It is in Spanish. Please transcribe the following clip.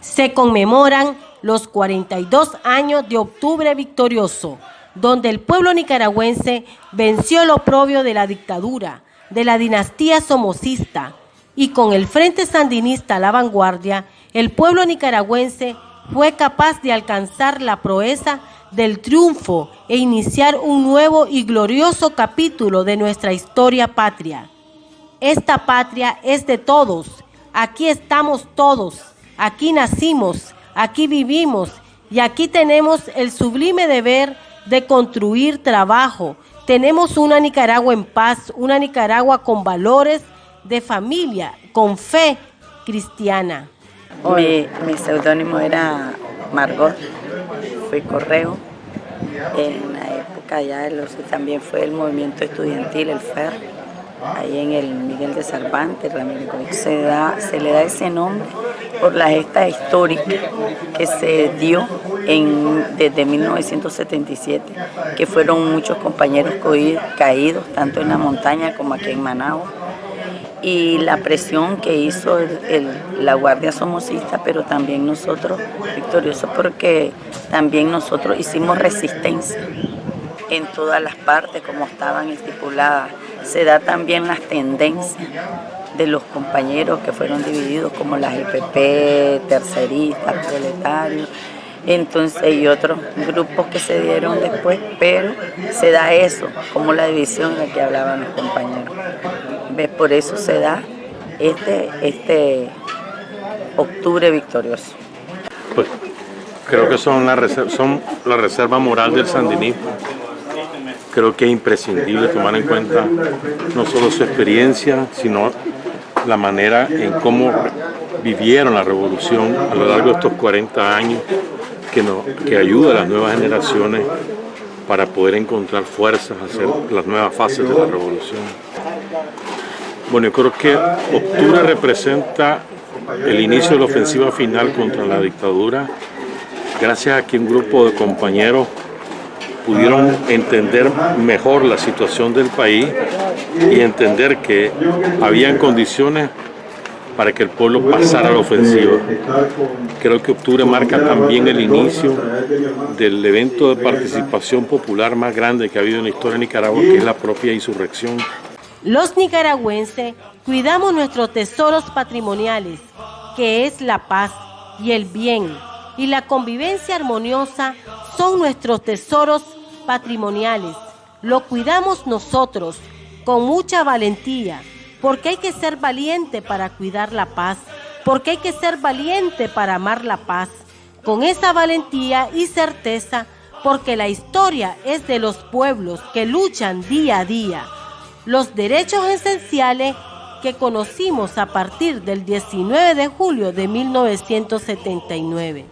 Se conmemoran los 42 años de Octubre Victorioso, donde el pueblo nicaragüense venció el oprobio de la dictadura, de la dinastía somocista, y con el Frente Sandinista a la vanguardia, el pueblo nicaragüense fue capaz de alcanzar la proeza del triunfo e iniciar un nuevo y glorioso capítulo de nuestra historia patria. Esta patria es de todos, aquí estamos todos, aquí nacimos, aquí vivimos y aquí tenemos el sublime deber de construir trabajo. Tenemos una Nicaragua en paz, una Nicaragua con valores de familia, con fe cristiana. Mi, mi seudónimo era Margot, fui correo. En la época ya de los, también fue el movimiento estudiantil, el FER, ahí en el Miguel de Cervantes, Se, da, se le da ese nombre por la gesta histórica que se dio en, desde 1977, que fueron muchos compañeros caídos, tanto en la montaña como aquí en Managua y la presión que hizo la Guardia Somocista, pero también nosotros victoriosos porque también nosotros hicimos resistencia en todas las partes como estaban estipuladas. Se da también las tendencias de los compañeros que fueron divididos como las EPP, terceristas, proletarios, entonces y otros grupos que se dieron después, pero se da eso, como la división de la que hablaban los compañeros. ¿Ves? Por eso se da este, este octubre victorioso. Pues creo que son la, reserva, son la reserva moral del sandinismo. Creo que es imprescindible tomar en cuenta no solo su experiencia, sino la manera en cómo vivieron la revolución a lo largo de estos 40 años que, no, que ayuda a las nuevas generaciones para poder encontrar fuerzas, hacer las nuevas fases de la revolución. Bueno, yo creo que octubre representa el inicio de la ofensiva final contra la dictadura, gracias a que un grupo de compañeros pudieron entender mejor la situación del país y entender que habían condiciones para que el pueblo pasara a la ofensiva. Creo que octubre marca también el inicio del evento de participación popular más grande que ha habido en la historia de Nicaragua, que es la propia insurrección. Los nicaragüenses cuidamos nuestros tesoros patrimoniales, que es la paz y el bien, y la convivencia armoniosa son nuestros tesoros patrimoniales. Lo cuidamos nosotros con mucha valentía, porque hay que ser valiente para cuidar la paz, porque hay que ser valiente para amar la paz, con esa valentía y certeza, porque la historia es de los pueblos que luchan día a día. Los derechos esenciales que conocimos a partir del 19 de julio de 1979.